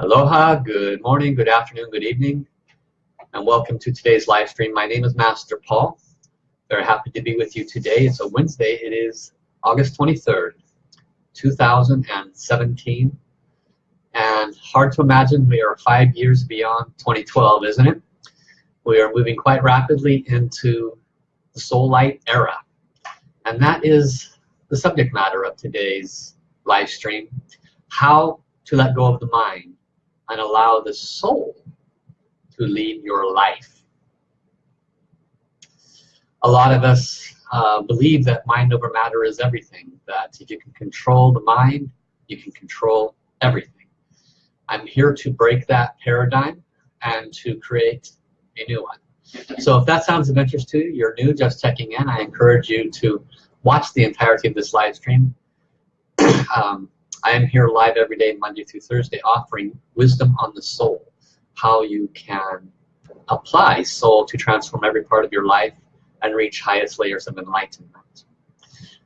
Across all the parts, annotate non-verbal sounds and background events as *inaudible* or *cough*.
Aloha, good morning, good afternoon, good evening, and welcome to today's live stream. My name is Master Paul. Very happy to be with you today. It's a Wednesday. It is August 23rd, 2017. And hard to imagine we are five years beyond 2012, isn't it? We are moving quite rapidly into the soul light era. And that is the subject matter of today's live stream. How to let go of the mind and allow the soul to lead your life. A lot of us uh, believe that mind over matter is everything, that if you can control the mind, you can control everything. I'm here to break that paradigm and to create a new one. So if that sounds of interest to you, you're new, just checking in, I encourage you to watch the entirety of this live stream. *clears throat* um, I am here live every day, Monday through Thursday, offering wisdom on the soul, how you can apply soul to transform every part of your life and reach highest layers of enlightenment.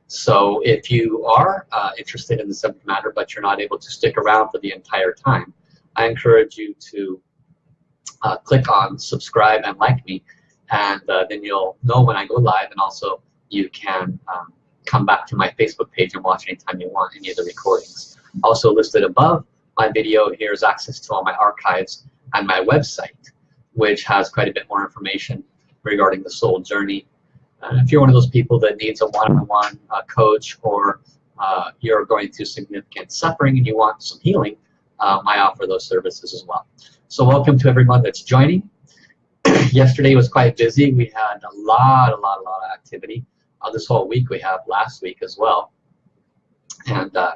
So if you are uh, interested in the subject matter, but you're not able to stick around for the entire time, I encourage you to uh, click on subscribe and like me, and uh, then you'll know when I go live, and also you can um, come back to my Facebook page and watch anytime you want any of the recordings. Also listed above my video here is access to all my archives and my website, which has quite a bit more information regarding the soul journey. Uh, if you're one of those people that needs a one-on-one -on -one, uh, coach or uh, you're going through significant suffering and you want some healing, um, I offer those services as well. So welcome to everyone that's joining. *clears throat* Yesterday was quite busy. We had a lot, a lot, a lot of activity uh, this whole week we have last week as well. And uh,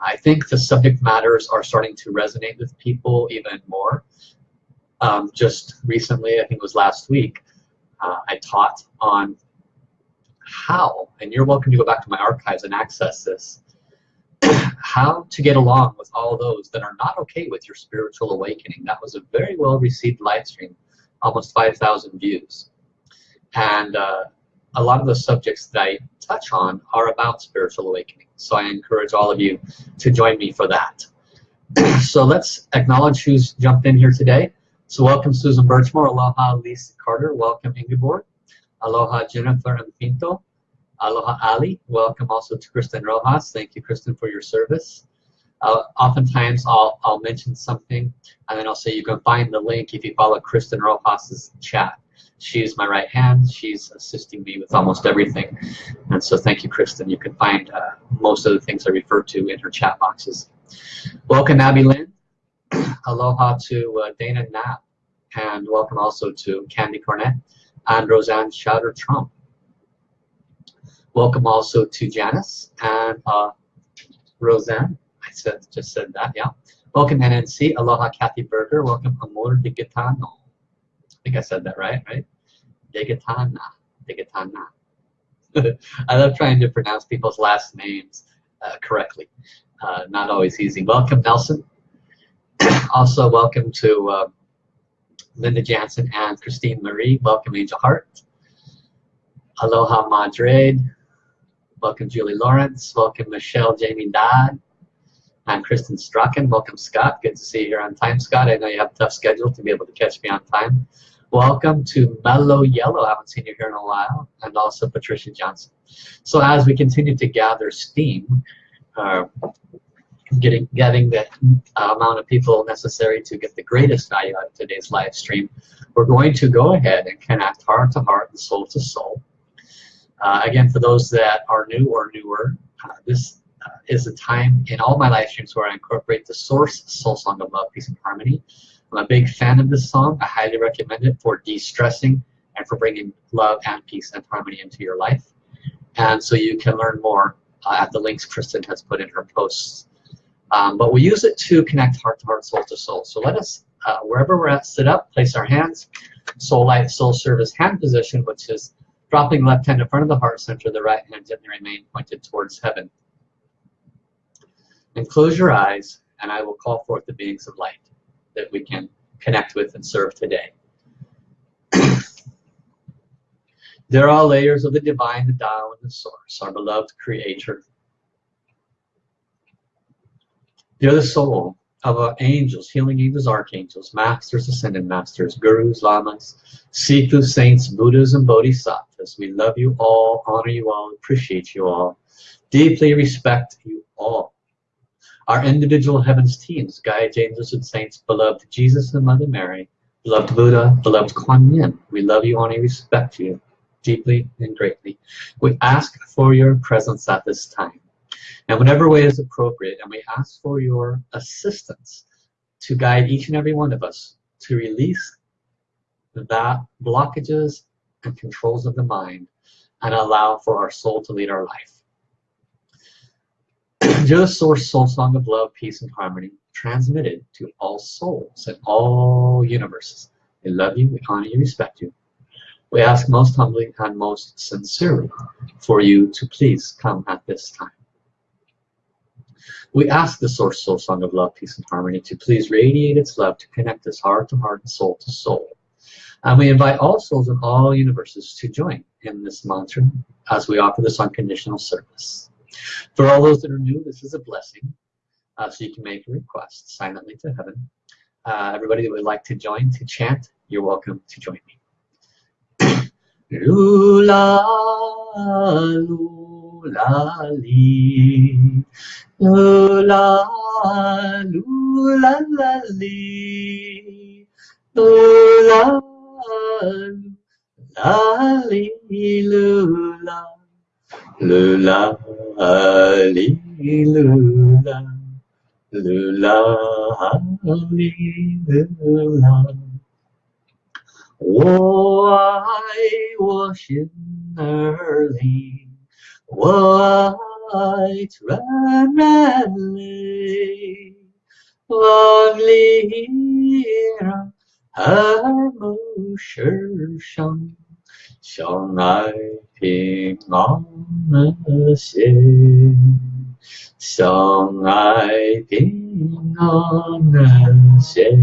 I think the subject matters are starting to resonate with people even more. Um, just recently, I think it was last week, uh, I taught on how, and you're welcome to go back to my archives and access this, *clears throat* how to get along with all those that are not okay with your spiritual awakening. That was a very well received live stream, almost 5,000 views. And uh, a lot of the subjects that I touch on are about spiritual awakening. So I encourage all of you to join me for that. *clears throat* so let's acknowledge who's jumped in here today. So welcome Susan Birchmore, aloha Lisa Carter, welcome Ingeborg, aloha Jennifer and Pinto, aloha Ali, welcome also to Kristen Rojas, thank you Kristen for your service. Uh, oftentimes I'll, I'll mention something and then I'll say you can find the link if you follow Kristen Rojas's chat. She's my right hand. She's assisting me with almost everything. And so thank you, Kristen. You can find uh, most of the things I refer to in her chat boxes. Welcome, Abby Lynn. *clears throat* Aloha to uh, Dana Knapp. And welcome also to Candy Cornett and Roseanne Schauder Trump. Welcome also to Janice and uh, Roseanne. I said just said that, yeah. Welcome NNC. Aloha Kathy Berger. Welcome Amor de Gitano think I said that right, right? Degatana, Degatana. *laughs* I love trying to pronounce people's last names uh, correctly. Uh, not always easy. Welcome, Nelson. *clears throat* also, welcome to uh, Linda Jansen and Christine Marie. Welcome, Angel Hart. Aloha Madrid. Welcome, Julie Lawrence. Welcome, Michelle Jamie Dodd. I'm Kristen Strachan. Welcome, Scott. Good to see you here on time, Scott. I know you have a tough schedule to be able to catch me on time. Welcome to Mellow Yellow. I haven't seen you here in a while. And also Patricia Johnson. So as we continue to gather steam, uh, getting getting the uh, amount of people necessary to get the greatest value out of today's live stream, we're going to go ahead and connect heart to heart and soul to soul. Uh, again, for those that are new or newer, uh, this uh, is a time in all my live streams where I incorporate the source soul song of love, peace, and harmony I'm a big fan of this song. I highly recommend it for de-stressing and for bringing love and peace and harmony into your life. And so you can learn more uh, at the links Kristen has put in her posts. Um, but we use it to connect heart to heart, soul to soul. So let us, uh, wherever we're at, sit up, place our hands, soul light, soul service hand position, which is dropping left hand in front of the heart center, the right hand gently remain pointed towards heaven. And close your eyes, and I will call forth the beings of light that we can connect with and serve today. *clears throat* there are layers of the divine, the Tao, and the source, our beloved creator. They're the soul of our angels, healing angels, archangels, masters, ascended masters, gurus, lamas, Sifu saints, Buddhas, and Bodhisattvas. We love you all, honor you all, appreciate you all, deeply respect you all. Our individual heavens teams, guides, angels, and saints, beloved Jesus and Mother Mary, beloved Buddha, beloved Kuan Yin. We love you, honor, respect you deeply and greatly. We ask for your presence at this time and whatever way is appropriate, and we ask for your assistance to guide each and every one of us to release that blockages and controls of the mind and allow for our soul to lead our life. Just source soul song of love, peace, and harmony transmitted to all souls in all universes. We love you, we honor you, respect you. We ask most humbly and most sincerely for you to please come at this time. We ask the Source Soul Song of Love, Peace, and Harmony to please radiate its love to connect us heart to heart and soul to soul. And we invite all souls in all universes to join in this mantra as we offer this unconditional service. For all those that are new, this is a blessing. Uh, so you can make a request silently to heaven. Uh, everybody that would like to join to chant, you're welcome to join me. *clears throat* Lula, lula, li. Lula, lula, la, li. Lula, la, li, lula Lula, li, lula. Lula, li, lula. 我爱我心儿里，我爱纯然泪，望里让耳目世上， 相爱平安和谐，相爱平安和谐。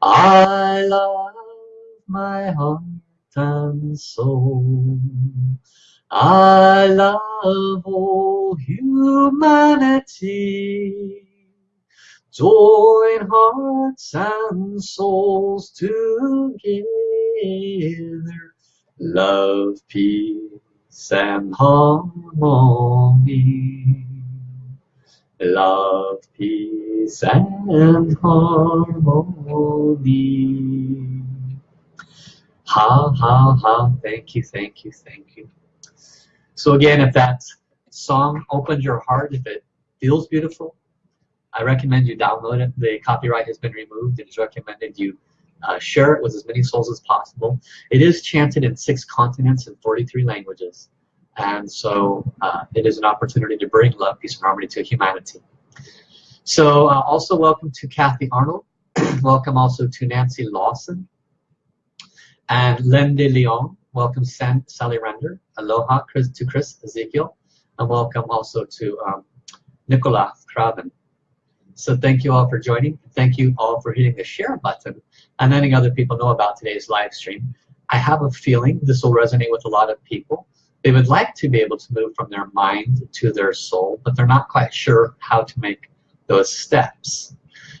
I love my heart and soul. I love all humanity. Join hearts and souls together. Love, peace, and harmony. Love, peace, and harmony. Ha, ha, ha. Thank you, thank you, thank you. So again, if that song opened your heart, if it feels beautiful, I recommend you download it. The copyright has been removed. It is recommended you uh, share it with as many souls as possible. It is chanted in six continents and 43 languages. And so uh, it is an opportunity to bring love, peace, and harmony to humanity. So uh, also welcome to Kathy Arnold. *clears throat* welcome also to Nancy Lawson and Len de Leon. Welcome Sally Render. Aloha Chris, to Chris Ezekiel. And welcome also to um, Nicola Craven. So thank you all for joining. Thank you all for hitting the share button and letting other people know about today's live stream. I have a feeling this will resonate with a lot of people. They would like to be able to move from their mind to their soul, but they're not quite sure how to make those steps.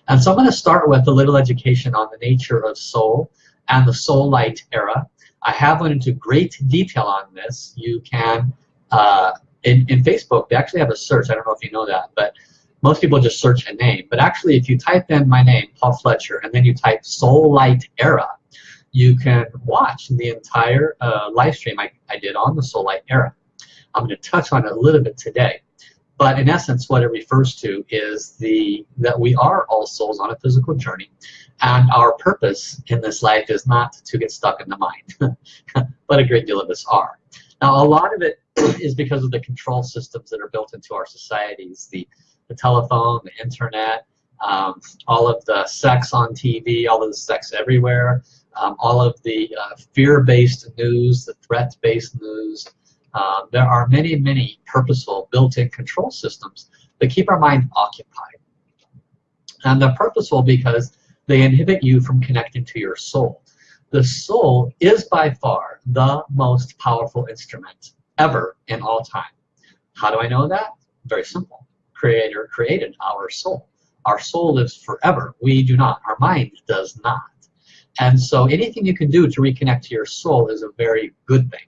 And so I'm going to start with a little education on the nature of soul and the soul light era. I have went into great detail on this. You can, uh, in, in Facebook, they actually have a search. I don't know if you know that, but most people just search a name. But actually, if you type in my name, Paul Fletcher, and then you type Soul Light Era, you can watch the entire uh, live stream I, I did on the Soul Light Era. I'm going to touch on it a little bit today. But in essence, what it refers to is the that we are all souls on a physical journey, and our purpose in this life is not to get stuck in the mind, *laughs* but a great deal of us are. Now, a lot of it is because of the control systems that are built into our societies, the, the telephone, the internet, um, all of the sex on TV, all of the sex everywhere, um, all of the uh, fear-based news, the threat-based news. Uh, there are many, many purposeful built-in control systems that keep our mind occupied. And they're purposeful because they inhibit you from connecting to your soul. The soul is by far the most powerful instrument ever in all time. How do I know that? Very simple. Creator created our soul. Our soul lives forever. We do not. Our mind does not. And so anything you can do to reconnect to your soul is a very good thing.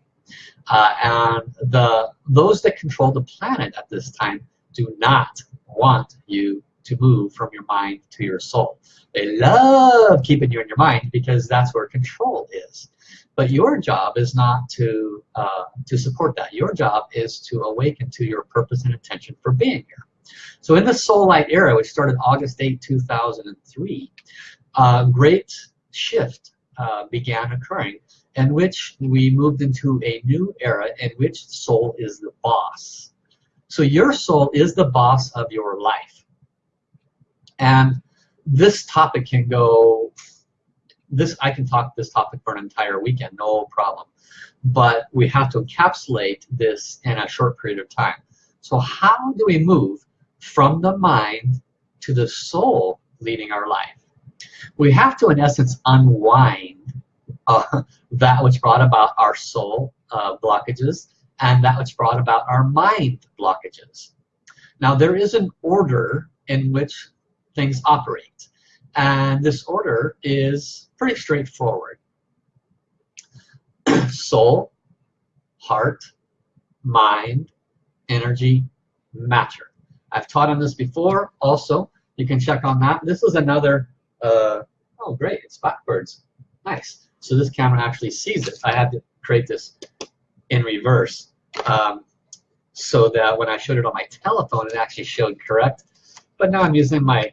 Uh, and the those that control the planet at this time do not want you to move from your mind to your soul. They love keeping you in your mind because that's where control is. But your job is not to uh, to support that. Your job is to awaken to your purpose and intention for being here. So in the Soul Light era, which started August 8, 2003, a great shift uh, began occurring in which we moved into a new era in which soul is the boss. So your soul is the boss of your life. And this topic can go, this I can talk this topic for an entire weekend, no problem. But we have to encapsulate this in a short period of time. So how do we move from the mind to the soul leading our life? We have to, in essence, unwind uh, *laughs* that which brought about our soul uh, blockages and that which brought about our mind blockages. Now, there is an order in which things operate. And this order is pretty straightforward. *clears throat* Soul, heart, mind, energy, matter. I've taught on this before also. You can check on that. This is another, uh, oh great, it's backwards. Nice. So this camera actually sees it. I had to create this in reverse um, so that when I showed it on my telephone, it actually showed correct. But now I'm using my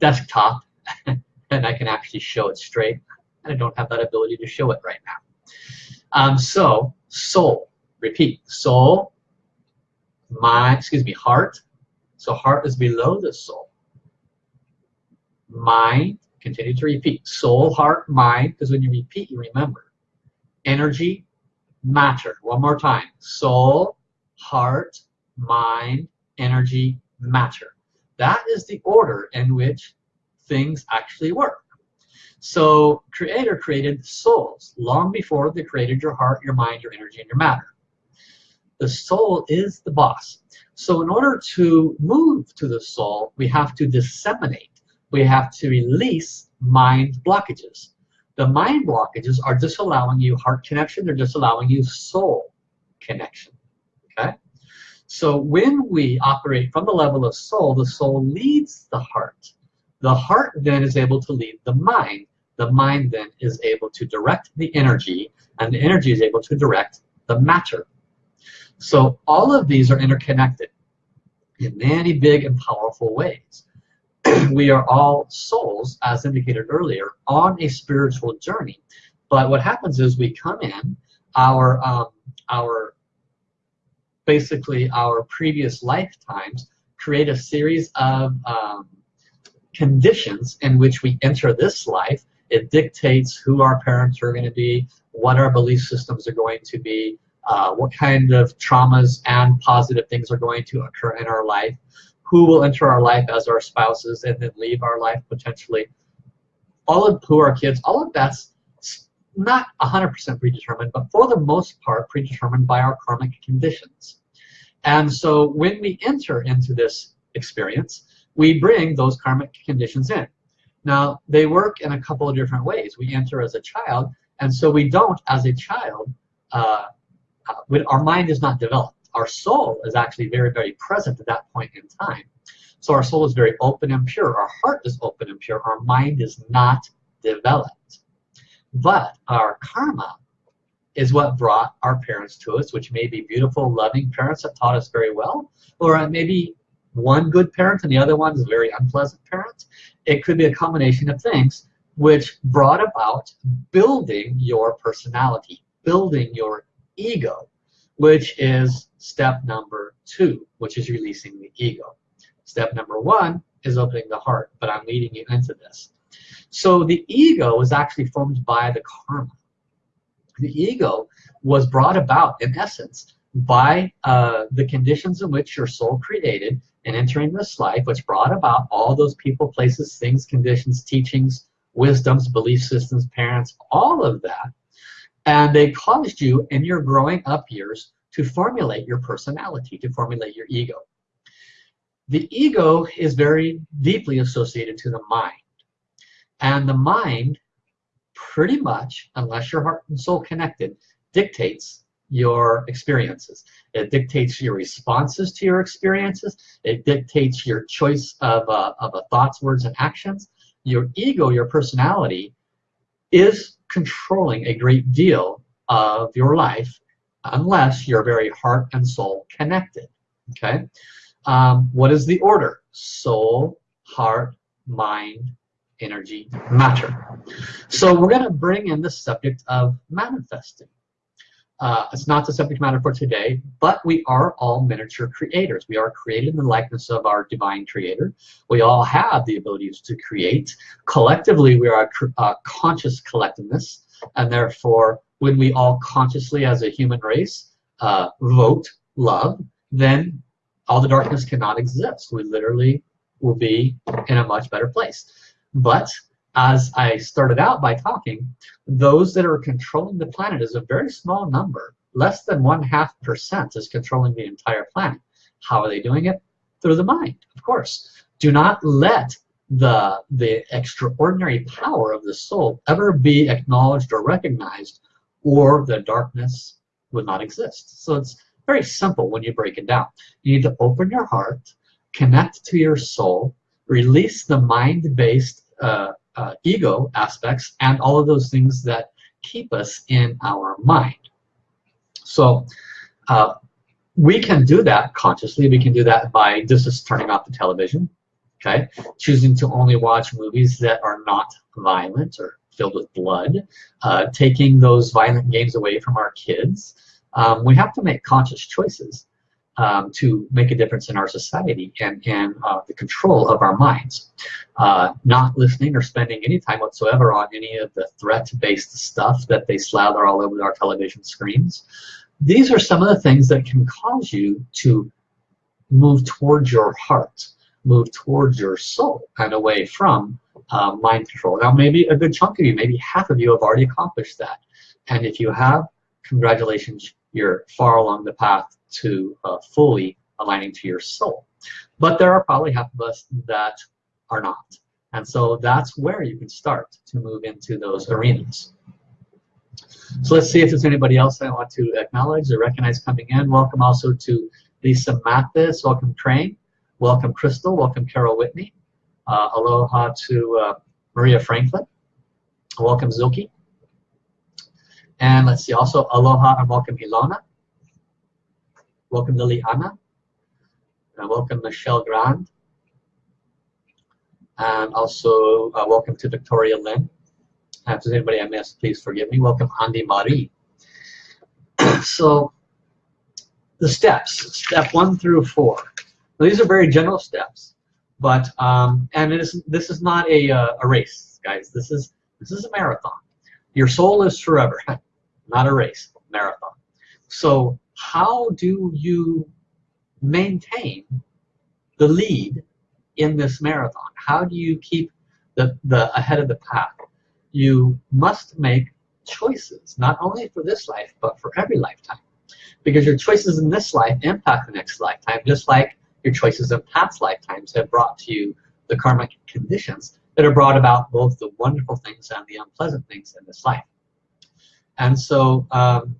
desktop *laughs* and I can actually show it straight. And I don't have that ability to show it right now. Um, so, soul, repeat, soul, mind, excuse me, heart. So heart is below the soul. Mind, continue to repeat. Soul, heart, mind, because when you repeat, you remember. Energy, matter. One more time. Soul, heart, mind, energy, matter. That is the order in which things actually work. So Creator created souls long before they created your heart, your mind, your energy, and your matter. The soul is the boss. So in order to move to the soul, we have to disseminate. We have to release mind blockages. The mind blockages are disallowing you heart connection, they're disallowing you soul connection. Okay? So when we operate from the level of soul, the soul leads the heart. The heart then is able to lead the mind. The mind then is able to direct the energy, and the energy is able to direct the matter. So all of these are interconnected in many big and powerful ways. *clears throat* we are all souls, as indicated earlier, on a spiritual journey. But what happens is we come in, our um, our basically our previous lifetimes create a series of um, conditions in which we enter this life. It dictates who our parents are going to be, what our belief systems are going to be, uh, what kind of traumas and positive things are going to occur in our life, who will enter our life as our spouses and then leave our life potentially. All of who are kids, all of that's not 100% predetermined, but for the most part predetermined by our karmic conditions. And so when we enter into this experience, we bring those karmic conditions in. Now, they work in a couple of different ways. We enter as a child, and so we don't, as a child, uh, uh our mind is not developed. Our soul is actually very, very present at that point in time. So our soul is very open and pure. Our heart is open and pure. Our mind is not developed. But our karma is what brought our parents to us, which may be beautiful, loving parents that taught us very well, or maybe one good parent and the other one is a very unpleasant parent. It could be a combination of things which brought about building your personality, building your ego, which is step number two, which is releasing the ego. Step number one is opening the heart, but I'm leading you into this. So the ego is actually formed by the karma. The ego was brought about, in essence, by uh, the conditions in which your soul created and entering this life, which brought about all those people, places, things, conditions, teachings, wisdoms, belief systems, parents, all of that. And they caused you in your growing up years to formulate your personality, to formulate your ego. the ego is very deeply associated to the mind. And the mind, pretty much, unless your heart and soul connected, dictates your experiences. It dictates your responses to your experiences. It dictates your choice of, uh, of a thoughts, words, and actions. Your ego, your personality, is controlling a great deal of your life unless you're very heart and soul connected. Okay? Um, what is the order? Soul, heart, mind, energy, matter. So we're going to bring in the subject of manifesting. Uh, it's not the subject matter for today, but we are all miniature creators. We are created in the likeness of our divine creator. We all have the abilities to create. Collectively, we are a, conscious collectiveness, and therefore, when we all consciously, as a human race, uh, vote love, then all the darkness cannot exist. We literally will be in a much better place. But as I started out by talking, those that are controlling the planet is a very small number. Less than one half percent is controlling the entire planet. How are they doing it? Through the mind, of course. Do not let the, the extraordinary power of the soul ever be acknowledged or recognized, or the darkness would not exist. So it's very simple when you break it down. You need to open your heart, connect to your soul, release the mind-based uh, uh, ego aspects and all of those things that keep us in our mind. So uh, we can do that consciously. We can do that by just turning off the television, okay? Choosing to only watch movies that are not violent or filled with blood, uh, taking those violent games away from our kids. Um, we have to make conscious choices um, to make a difference in our society and, and uh, the control of our minds. Uh, not listening or spending any time whatsoever on any of the threat-based stuff that they slather all over our television screens. These are some of the things that can cause you to move towards your heart, move towards your soul, and away from uh, mind control. Now, maybe a good chunk of you, maybe half of you have already accomplished that. And if you have, congratulations, you're far along the path to uh, fully aligning to your soul. But there are probably half of us that are not. And so that's where you can start to move into those arenas. So let's see if there's anybody else I want to acknowledge or recognize coming in. Welcome also to Lisa Mathis. Welcome Train. Welcome Crystal. Welcome Carol Whitney. Uh, aloha to uh, Maria Franklin. Welcome Zilke. And let's see, also aloha and welcome Ilona. Welcome Liliana. And welcome Michelle Grand. And also uh, welcome to Victoria Lynn. if there's anybody I missed, please forgive me. Welcome Andy Marie. *clears throat* so the steps, step one through four. Now, these are very general steps, but um, and it is this is not a, uh, a race, guys. This is this is a marathon. Your soul is forever, *laughs* not a race, marathon. So how do you maintain the lead in this marathon? How do you keep the, the ahead of the pack? You must make choices, not only for this life, but for every lifetime. Because your choices in this life impact the next lifetime, just like your choices in past lifetimes have brought to you the karmic conditions that have brought about both the wonderful things and the unpleasant things in this life. And so um,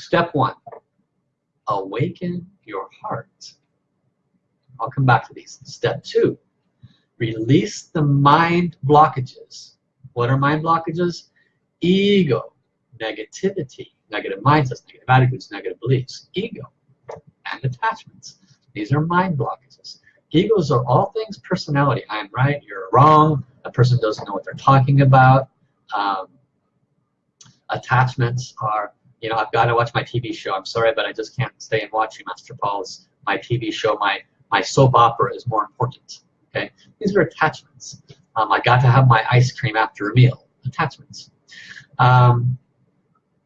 Step one, awaken your heart. I'll come back to these. Step two, release the mind blockages. What are mind blockages? Ego, negativity, negative mindsets, negative attitudes, negative beliefs, ego, and attachments. These are mind blockages. Egos are all things personality. I'm right, you're wrong, a person doesn't know what they're talking about. Um, attachments are you know, I've got to watch my TV show. I'm sorry, but I just can't stay and watch you, Master Paul's my TV show. My my soap opera is more important. Okay, these are attachments. Um, I got to have my ice cream after a meal. Attachments. Um,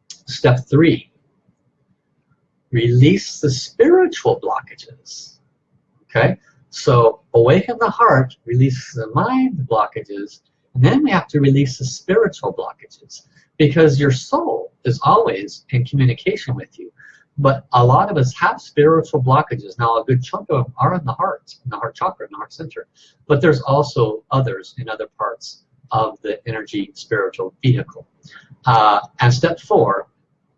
step three. Release the spiritual blockages. Okay, so awaken the heart, release the mind blockages, and then we have to release the spiritual blockages because your soul is always in communication with you. But a lot of us have spiritual blockages. Now, a good chunk of them are in the heart, in the heart chakra, in the heart center. But there's also others in other parts of the energy spiritual vehicle. Uh, and step four,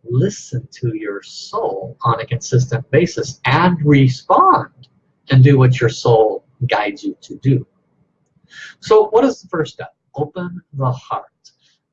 listen to your soul on a consistent basis and respond and do what your soul guides you to do. So what is the first step? Open the heart.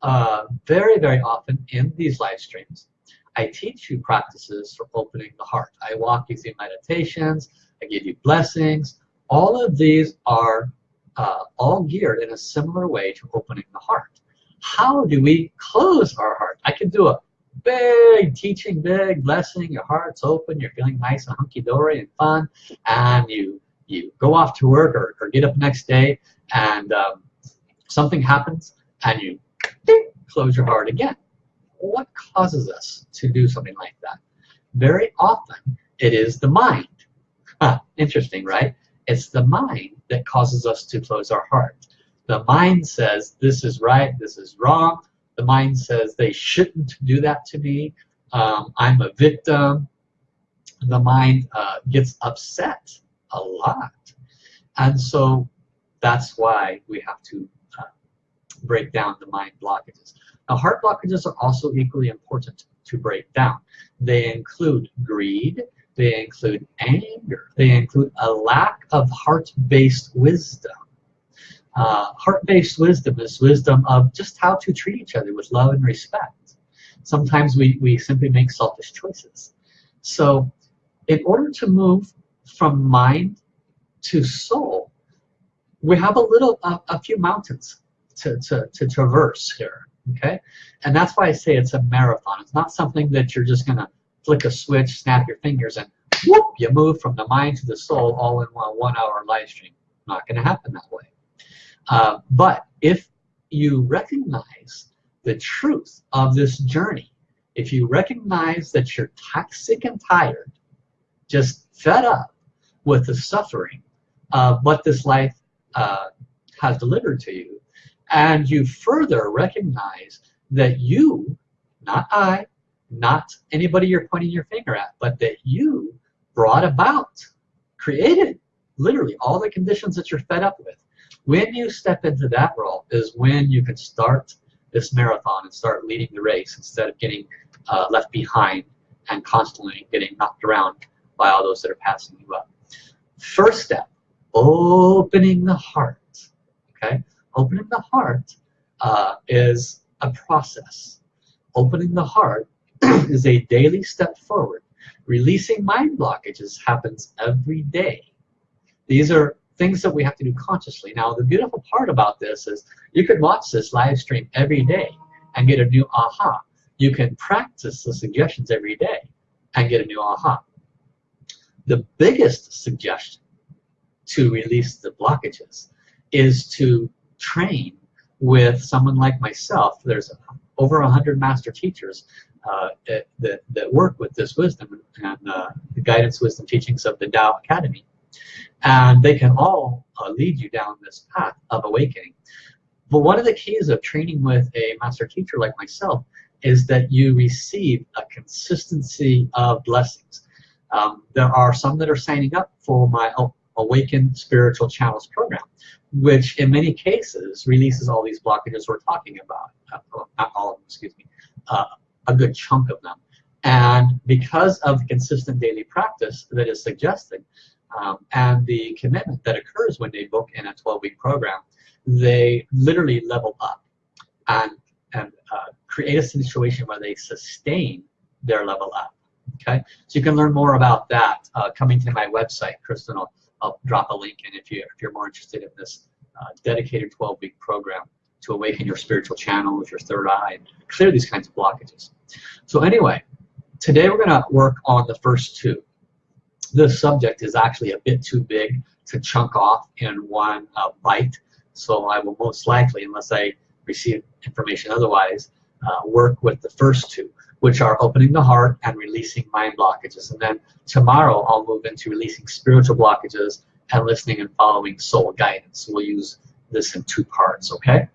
Uh, very, very often in these live streams, I teach you practices for opening the heart. I walk you through meditations, I give you blessings. All of these are uh, all geared in a similar way to opening the heart. How do we close our heart? I can do a big teaching, big blessing, your heart's open, you're feeling nice and hunky-dory and fun, and you you go off to work or, or get up next day and um, something happens and you close your heart again. What causes us to do something like that? Very often it is the mind. Interesting, right? It's the mind that causes us to close our heart. The mind says this is right, this is wrong, the mind says they shouldn't do that to me. Um, I'm a victim. The mind uh, gets upset a lot. And so that's why we have to break down the mind blockages. Now, heart blockages are also equally important to break down. They include greed, they include anger, they include a lack of heart-based wisdom. Uh, Heart-based wisdom is wisdom of just how to treat each other with love and respect. Sometimes we, we simply make selfish choices. So in order to move from mind to soul, we have a little, a, a few mountains to, to, to traverse here, okay? And that's why I say it's a marathon. It's not something that you're just gonna flick a switch, snap your fingers, and whoop, you move from the mind to the soul all in one one hour live stream. Not gonna happen that way. Uh, but if you recognize the truth of this journey, if you recognize that you're toxic and tired, just fed up with the suffering of what this life uh, has delivered to you, and you further recognize that you, not I, not anybody you're pointing your finger at, but that you brought about, created, literally, all the conditions that you're fed up with, when you step into that role is when you can start this marathon and start leading the race instead of getting uh, left behind and constantly getting knocked around by all those that are passing you up. First step, opening the heart. Okay, opening the heart uh, is a process. Opening the heart *clears throat* is a daily step forward. Releasing mind blockages happens every day. These are things that we have to do consciously. Now, the beautiful part about this is you can watch this live stream every day and get a new aha. You can practice the suggestions every day and get a new aha. The biggest suggestion to release the blockages is to train with someone like myself. There's over 100 master teachers uh, that, that work with this wisdom and uh, the guidance wisdom teachings of the Tao Academy. And they can all uh, lead you down this path of awakening. But one of the keys of training with a master teacher like myself is that you receive a consistency of blessings. Um, there are some that are signing up for my Awakened Spiritual Channels program, which in many cases releases all these blockages we're talking about. Uh, not all of them, excuse me, uh, a good chunk of them. And because of the consistent daily practice that is suggested, um, and the commitment that occurs when they book in a 12-week program, they literally level up and, and uh, create a situation where they sustain their level up. Okay, so you can learn more about that uh, coming to my website. Kristen will I'll drop a link in if, you, if you're more interested in this uh, dedicated 12-week program to awaken your spiritual channel with your third eye and clear these kinds of blockages. So anyway, today we're going to work on the first two this subject is actually a bit too big to chunk off in one uh, bite. So I will most likely, unless I receive information otherwise, uh, work with the first two, which are opening the heart and releasing mind blockages. And then tomorrow I'll move into releasing spiritual blockages and listening and following soul guidance. We'll use this in two parts, okay?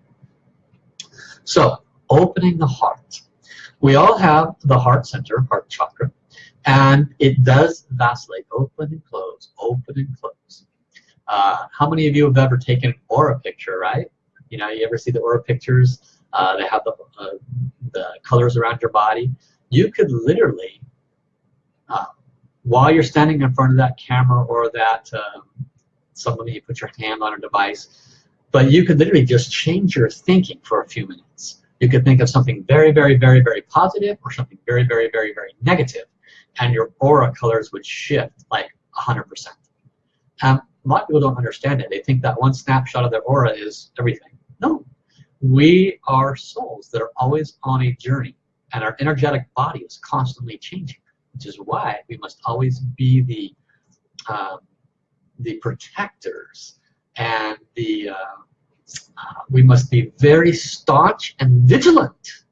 So, opening the heart. We all have the heart center, heart chakra, And it does vacillate, open and close, open and close. Uh, how many of you have ever taken aura picture, right? You know, you ever see the aura pictures? Uh, they have the, uh, the colors around your body. You could literally, uh, while you're standing in front of that camera or that, um, somebody you put your hand on a device, but you could literally just change your thinking for a few minutes. You could think of something very, very, very, very positive or something very, very, very, very negative, and your aura colors would shift like 100%. Um, a lot of people don't understand it. They think that one snapshot of their aura is everything. No. We are souls that are always on a journey, and our energetic body is constantly changing, which is why we must always be the um, the protectors and the uh, uh, we must be very staunch and vigilant.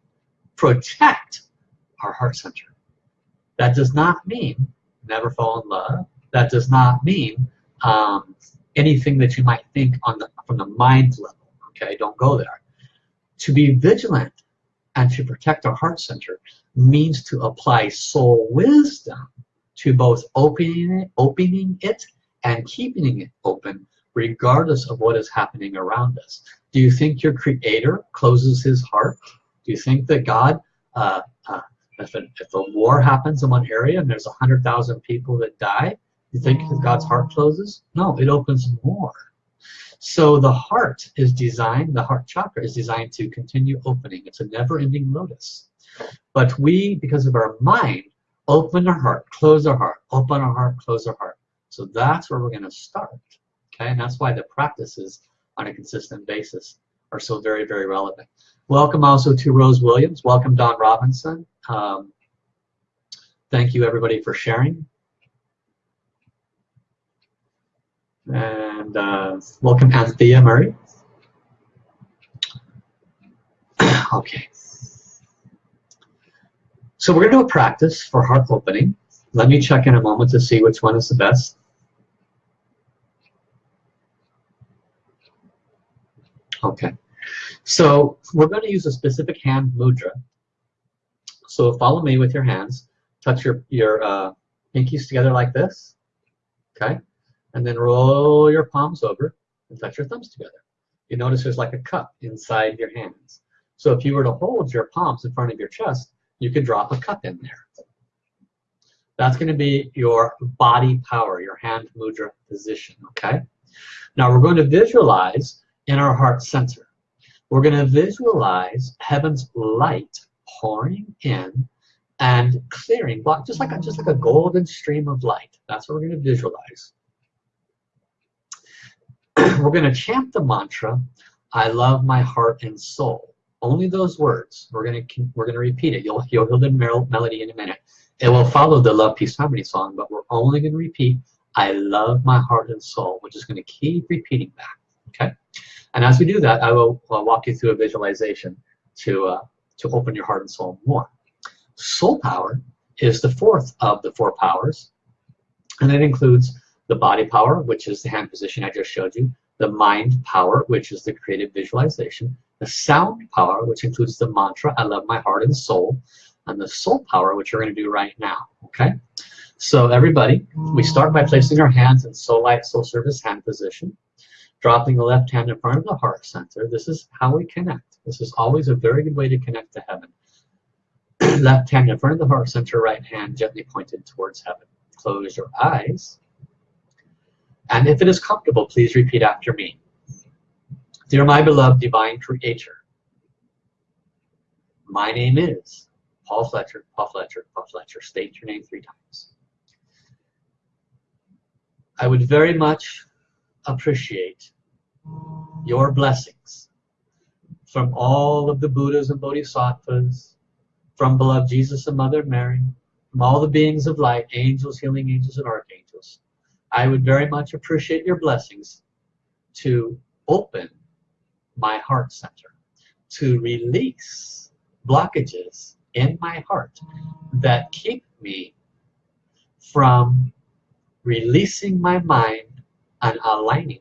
Protect our heart center. That does not mean never fall in love. That does not mean um, anything that you might think on the from the mind level. Okay, don't go there. To be vigilant and to protect our heart center means to apply soul wisdom to both opening it, opening it and keeping it open regardless of what is happening around us. Do you think your creator closes his heart? Do you think that God, uh, uh, if, a, if a war happens in one area and there's 100,000 people that die, do you think God's heart closes? No, it opens more. So the heart is designed, the heart chakra is designed to continue opening. It's a never-ending lotus. But we, because of our mind, open our heart, close our heart, open our heart, close our heart. So that's where we're going to start. Okay, and that's why the practices on a consistent basis are so very, very relevant. Welcome also to Rose Williams. Welcome Don Robinson. Um, thank you everybody for sharing. And uh, welcome Anthea Murray. *clears throat* okay. So we're going to do a practice for heart opening. Let me check in a moment to see which one is the best. Okay. So we're going to use a specific hand mudra. So follow me with your hands. Touch your, your uh, pinkies together like this. Okay and then roll your palms over and touch your thumbs together. You notice there's like a cup inside your hands. So if you were to hold your palms in front of your chest, you could drop a cup in there. That's going to be your body power, your hand mudra position, okay? Now we're going to visualize in our heart center. We're going to visualize heaven's light pouring in and clearing, block just like a, just like a golden stream of light. That's what we're going to visualize. *coughs* we're going to chant the mantra, I love my heart and soul. Only those words. We're going to we're going to repeat it. You'll you'll hear the melody in a minute. It will follow the Love Peace Harmony song, but we're only going to repeat I love my heart and soul. We're just going to keep repeating that. Okay. And as we do that, I will uh, walk you through a visualization to uh, to open your heart and soul more. Soul power is the fourth of the four powers, and it includes the body power, which is the hand position I just showed you, the mind power, which is the creative visualization, the sound power, which includes the mantra, I love my heart and soul, and the soul power, which we're going to do right now, okay? So everybody, we mm. start by placing our hands in soul light, soul service hand position, dropping the left hand in front of the heart center. This is how we connect. This is always a very good way to connect to heaven. *clears throat* left hand in front of the heart center, right hand gently pointed towards heaven. Close your eyes. And if it is comfortable, please repeat after me. Dear my beloved divine creator, my name is Paul Fletcher, Paul Fletcher, Paul Fletcher. State your name three times. I would very much appreciate your blessings from all of the Buddhas and Bodhisattvas, from beloved Jesus and Mother Mary, from all the beings of light, angels, healing angels, and archangels, I would very much appreciate your blessings to open my heart center, to release blockages in my heart that keep me from releasing my mind and aligning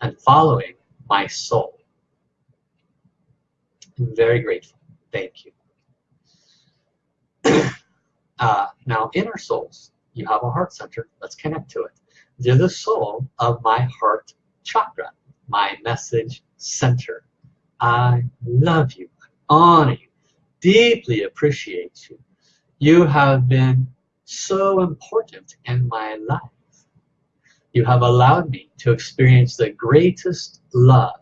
and following my soul. I'm very grateful. Thank you. *clears throat* Uh, now, inner souls, you have a heart center. Let's connect to it. You're the soul of my heart chakra, my message center. I love you, honor you, deeply appreciate you. You have been so important in my life. You have allowed me to experience the greatest love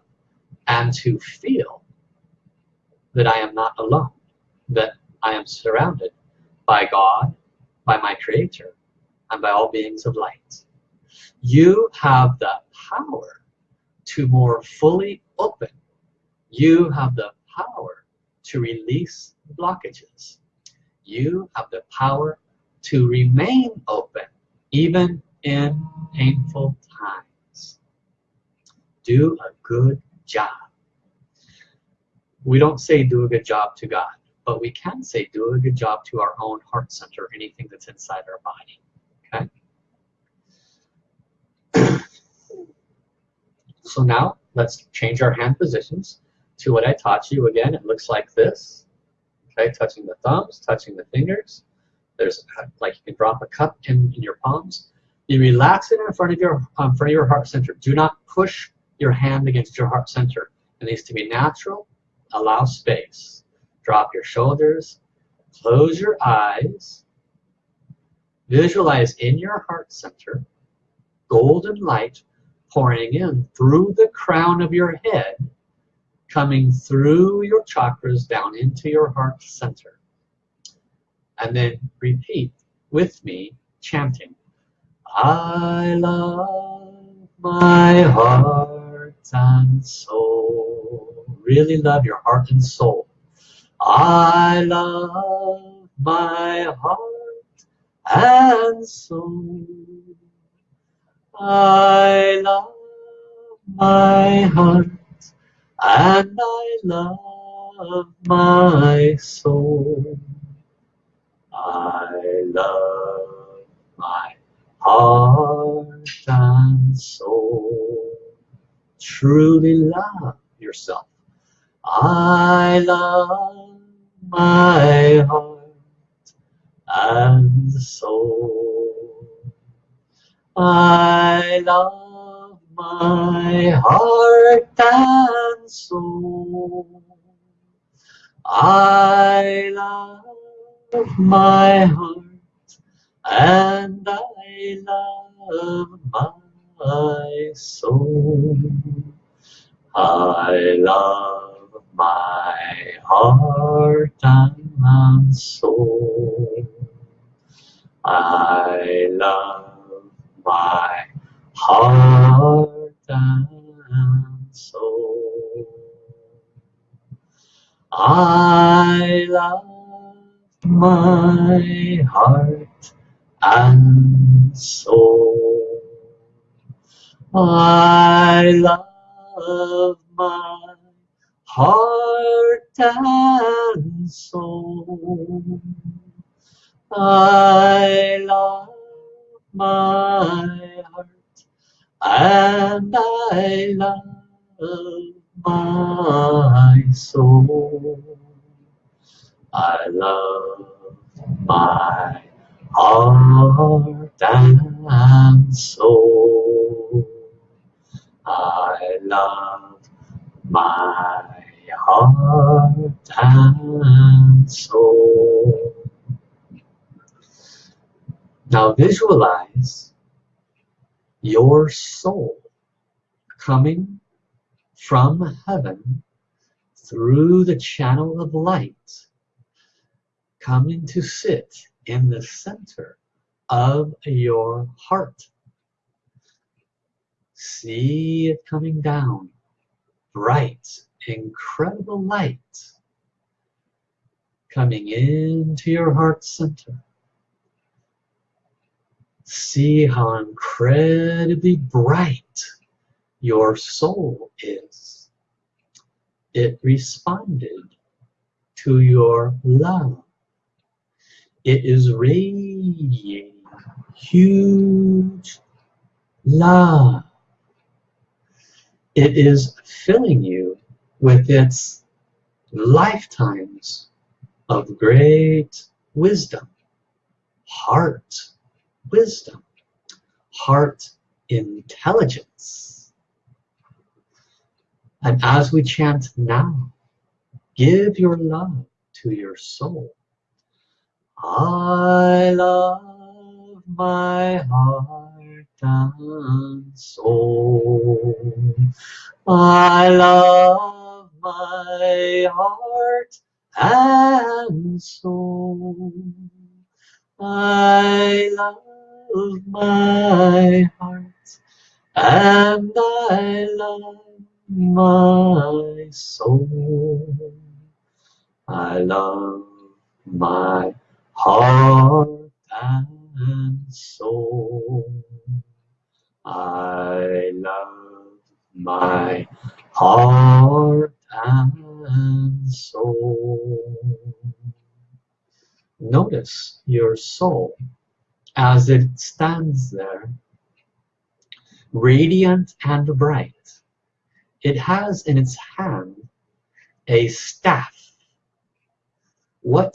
and to feel that I am not alone, that I am surrounded by God, by my Creator, and by all beings of light. You have the power to more fully open. You have the power to release blockages. You have the power to remain open, even in painful times. Do a good job. We don't say do a good job to God, but we can say do a good job to our own heart center, anything that's inside our body. Okay? So now let's change our hand positions to what I taught you. Again, it looks like this. Okay, touching the thumbs, touching the fingers. There's like you can drop a cup in, in your palms. You relax it in front of your um, front of your heart center. Do not push your hand against your heart center. It needs to be natural. Allow space. Drop your shoulders. Close your eyes. Visualize in your heart center golden light pouring in through the crown of your head, coming through your chakras down into your heart center. And then repeat with me, chanting, I love my heart and soul. Really love your heart and soul. I love my heart and soul. I love my heart and I love my soul. I love my heart and soul. Truly love yourself. I love my heart and soul. I love my heart and soul. I love my heart and I love my soul. I love my heart and soul. I love my heart and soul. I love my heart and soul. I love my heart and soul. I love my heart and I love my soul. I love my heart and soul. I love my heart and soul. Now visualize your soul coming from heaven through the channel of light, coming to sit in the center of your heart. See it coming down, bright, incredible light coming into your heart center. See how incredibly bright your soul is. It responded to your love. It is radiating huge love. It is filling you with its lifetimes of great wisdom heart wisdom, heart intelligence. And as we chant now, give your love to your soul. I love my heart and soul. I love my heart and soul. I love my heart and I love my soul. I love my heart and soul. I love my heart and soul. Notice your soul as it stands there, radiant and bright. It has in its hand a staff. What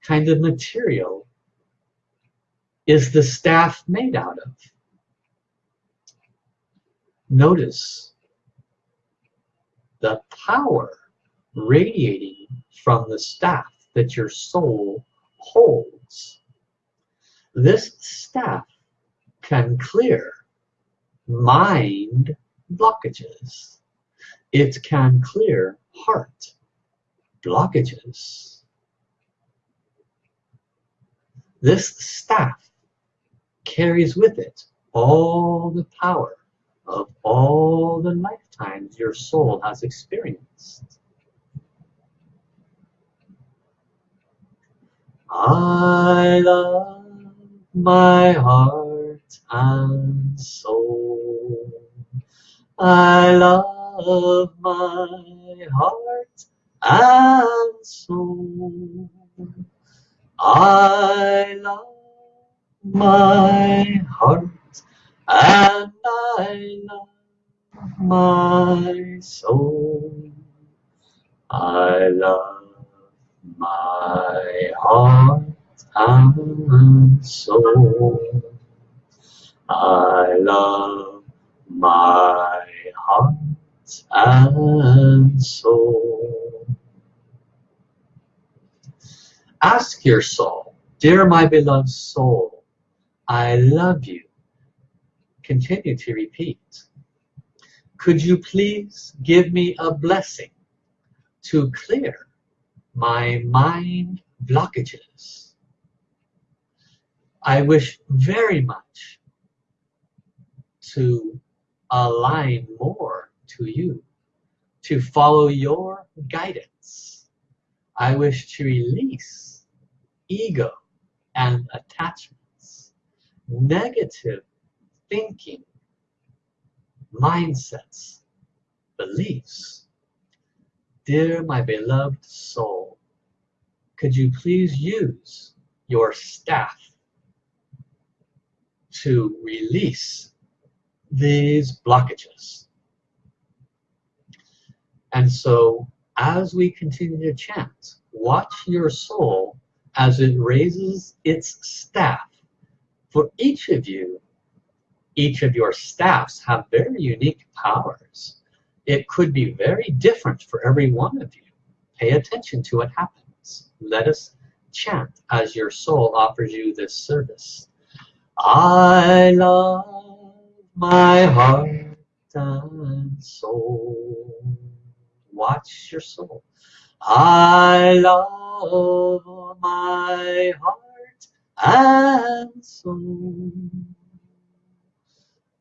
kind of material is the staff made out of? Notice the power radiating from the staff that your soul holds. This staff can clear mind blockages. It can clear heart blockages. This staff carries with it all the power of all the lifetimes your soul has experienced. I love my heart and soul. I love my heart and soul. I love my heart and I love my soul. I love my heart and soul. I love my heart and soul. Ask your soul, Dear my beloved soul, I love you. Continue to repeat. Could you please give me a blessing to clear my mind blockages? I wish very much to align more to you, to follow your guidance. I wish to release ego and attachments, negative thinking, mindsets, beliefs. Dear my beloved soul, could you please use your staff to release these blockages? And so as we continue to chant, watch your soul as it raises its staff. For each of you, each of your staffs have very unique powers. It could be very different for every one of you. Pay attention to what happens. Let us chant as your soul offers you this service. I love my heart and soul. Watch your soul. I love my heart and soul.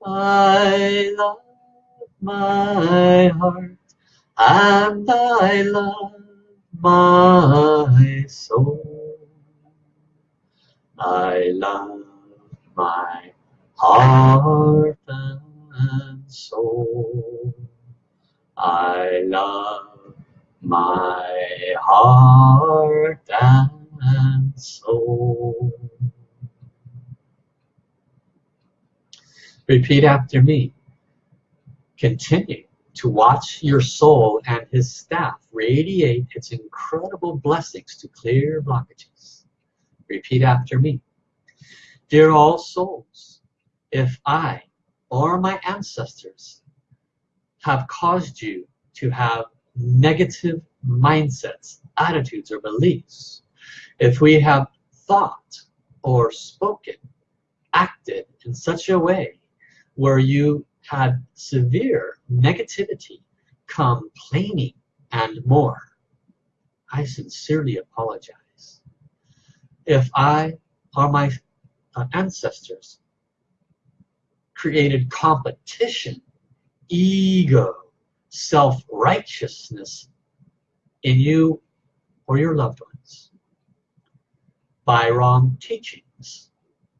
I love my heart and I love my soul. I love my heart and soul. I love my heart and and soul. Repeat after me. Continue to watch your soul and his staff radiate its incredible blessings to clear blockages. Repeat after me. Dear all souls, if I or my ancestors have caused you to have negative mindsets, attitudes, or beliefs, if we have thought or spoken, acted in such a way where you had severe negativity, complaining, and more, I sincerely apologize. If I or my uh, ancestors created competition, ego, self-righteousness in you or your loved ones by wrong teachings,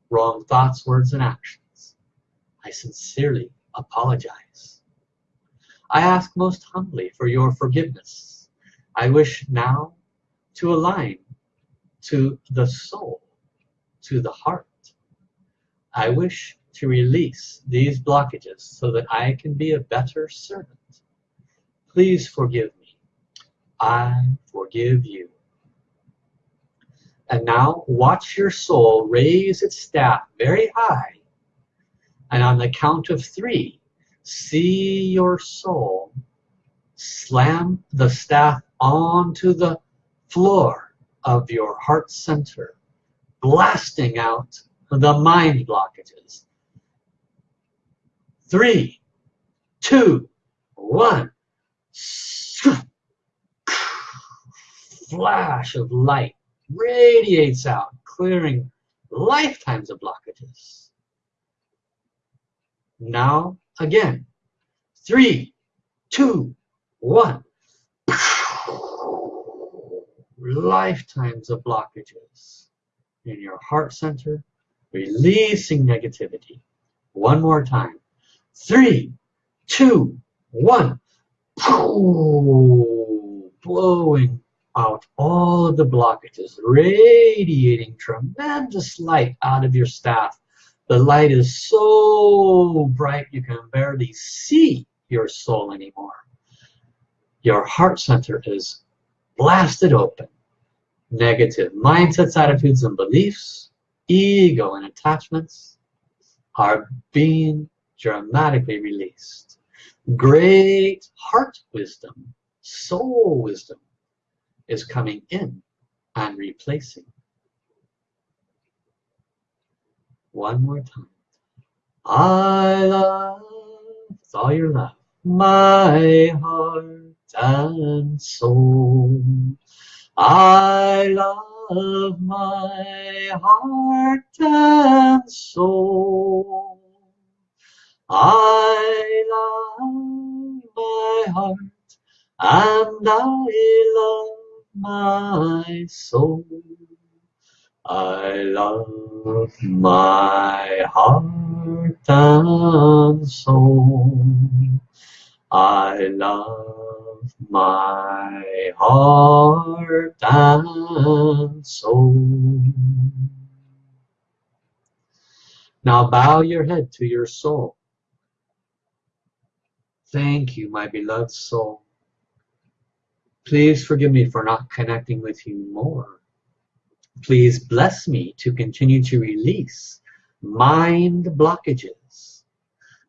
wrong thoughts, words, and actions. I sincerely apologize. I ask most humbly for your forgiveness. I wish now to align to the soul, to the heart. I wish to release these blockages so that I can be a better servant. Please forgive me. I forgive you. And now watch your soul raise its staff very high. And on the count of three, see your soul slam the staff onto the floor of your heart center, blasting out the mind blockages. Three, two, one. Flash of light radiates out, clearing lifetimes of blockages. Now again. Three, two, one. Lifetimes of blockages in your heart center, releasing negativity. One more time. Three, two, one. Blowing out all of the blockages, radiating tremendous light out of your staff. The light is so bright you can barely see your soul anymore. Your heart center is blasted open. Negative mindsets, attitudes, and beliefs, ego and attachments are being dramatically released. Great heart wisdom, soul wisdom is coming in and replacing. One more time. I love with all your love my heart and soul. I love my heart and soul. I love my heart and I love my soul. I love my heart and soul. I love my heart and soul. Now bow your head to your soul. Thank you, my beloved soul. Please forgive me for not connecting with you more. Please bless me to continue to release mind blockages.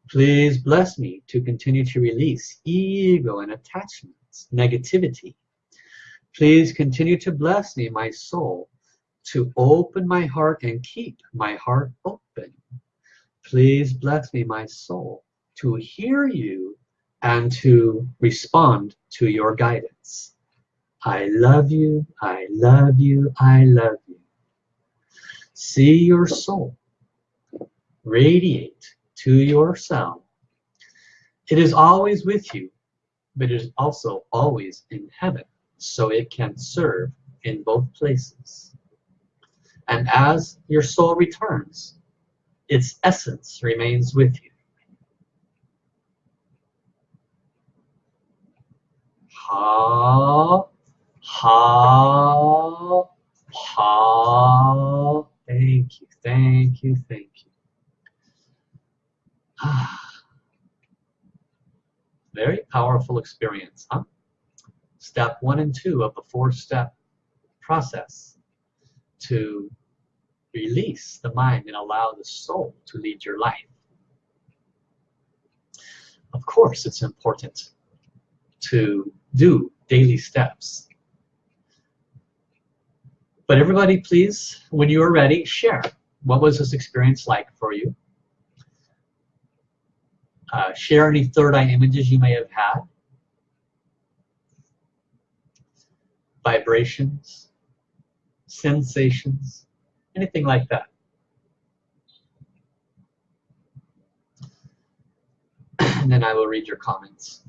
Please bless me to continue to release ego and attachments, negativity. Please continue to bless me, my soul, to open my heart and keep my heart open. Please bless me, my soul, to hear you and to respond to your guidance. I love you, I love you, I love you. See your soul radiate to yourself. It is always with you, but it is also always in heaven, so it can serve in both places. And as your soul returns, its essence remains with you. Ha, ha, ha. Thank you, thank you, thank you. *sighs* Very powerful experience, huh? Step one and two of the four-step process to release the mind and allow the soul to lead your life. Of course, it's important to do daily steps. But everybody, please, when you are ready, share. What was this experience like for you? Uh, share any third eye images you may have had. Vibrations, sensations, anything like that. *clears throat* and then I will read your comments.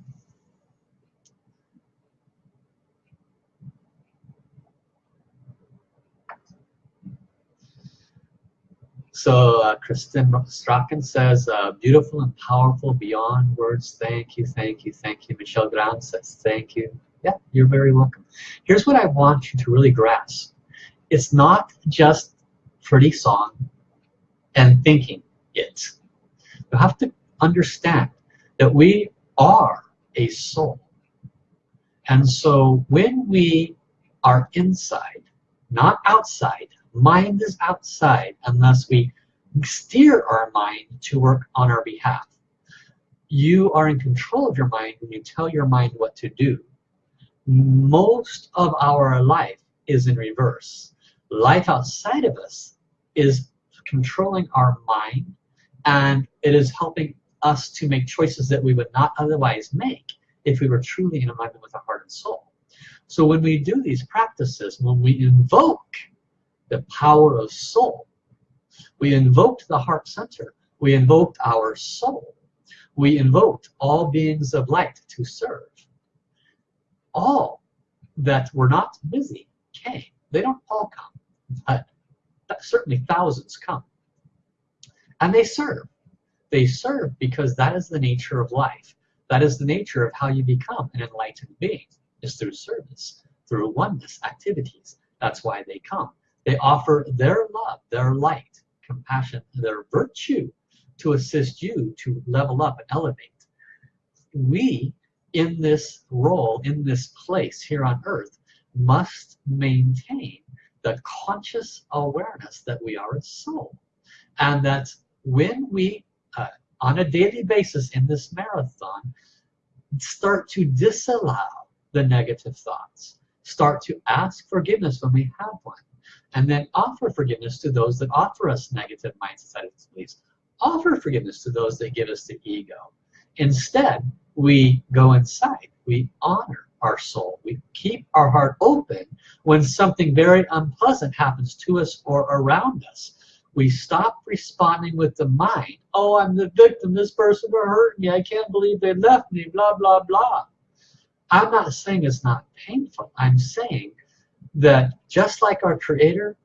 So uh, Kristen Strachan says, uh, beautiful and powerful beyond words. Thank you, thank you, thank you. Michelle Brown says, thank you. Yeah, you're very welcome. Here's what I want you to really grasp. It's not just pretty song and thinking it. You have to understand that we are a soul. And so when we are inside, not outside, mind is outside unless we steer our mind to work on our behalf. You are in control of your mind when you tell your mind what to do. Most of our life is in reverse. Life outside of us is controlling our mind and it is helping us to make choices that we would not otherwise make if we were truly in alignment with our heart and soul. So when we do these practices, when we invoke the power of soul. We invoked the heart center. We invoked our soul. We invoked all beings of light to serve. All that were not busy came. They don't all come, but certainly thousands come. And they serve. They serve because that is the nature of life. That is the nature of how you become an enlightened being, is through service, through oneness activities. That's why they come. They offer their love, their light, compassion, their virtue to assist you to level up and elevate. We, in this role, in this place here on earth, must maintain the conscious awareness that we are a soul. And that when we, uh, on a daily basis in this marathon, start to disallow the negative thoughts, start to ask forgiveness when we have one, and then offer forgiveness to those that offer us negative mindsets, attitudes, beliefs. Offer forgiveness to those that give us the ego. Instead, we go inside. We honor our soul. We keep our heart open when something very unpleasant happens to us or around us. We stop responding with the mind. Oh, I'm the victim. This person hurt me. I can't believe they left me. Blah, blah, blah. I'm not saying it's not painful. I'm saying that just like our creator,